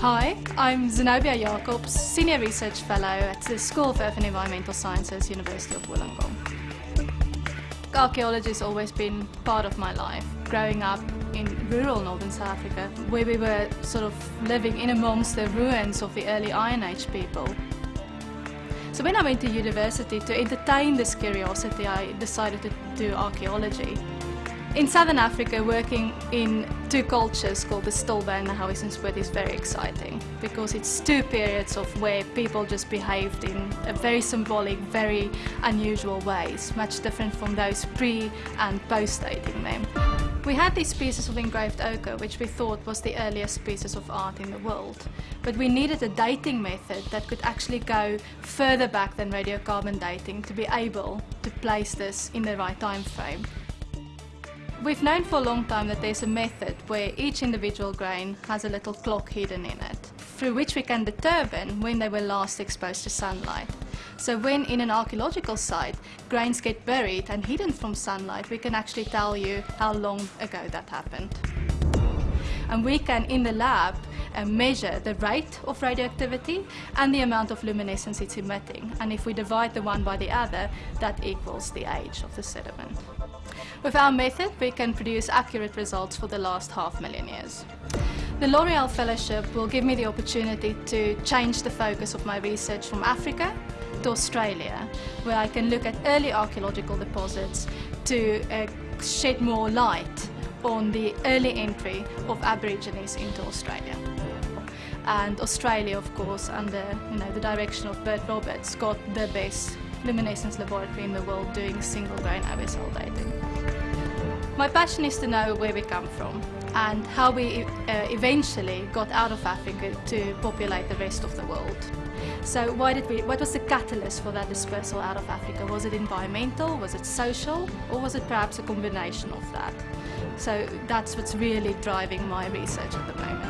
Hi, I'm Zenobia Jacobs, Senior Research Fellow at the School of Earth and Environmental Sciences, University of Wollongong. Archaeology has always been part of my life. Growing up in rural northern South Africa, where we were sort of living in amongst the ruins of the early Iron Age people. So when I went to university to entertain this curiosity, I decided to do archaeology. In southern Africa, working in two cultures called the Still Bay and the Howiesons Poort is very exciting because it's two periods of where people just behaved in a very symbolic, very unusual ways, much different from those pre and post dating them. We had these pieces of engraved ochre, which we thought was the earliest pieces of art in the world. But we needed a dating method that could actually go further back than radiocarbon dating to be able to place this in the right time frame. We've known for a long time that there's a method where each individual grain has a little clock hidden in it, through which we can determine when they were last exposed to sunlight. So when in an archaeological site, grains get buried and hidden from sunlight, we can actually tell you how long ago that happened. And we can, in the lab, uh, measure the rate of radioactivity and the amount of luminescence it's emitting. And if we divide the one by the other, that equals the age of the sediment. With our method, we can produce accurate results for the last half million years. The L'Oreal Fellowship will give me the opportunity to change the focus of my research from Africa to Australia, where I can look at early archaeological deposits to uh, shed more light on the early entry of Aborigines into Australia. And Australia, of course, under you know, the direction of Bert Roberts, got the best luminescence laboratory in the world doing single grain optical dating. My passion is to know where we come from and how we uh, eventually got out of Africa to populate the rest of the world. So why did we, what was the catalyst for that dispersal out of Africa? Was it environmental, was it social, or was it perhaps a combination of that? So that's what's really driving my research at the moment.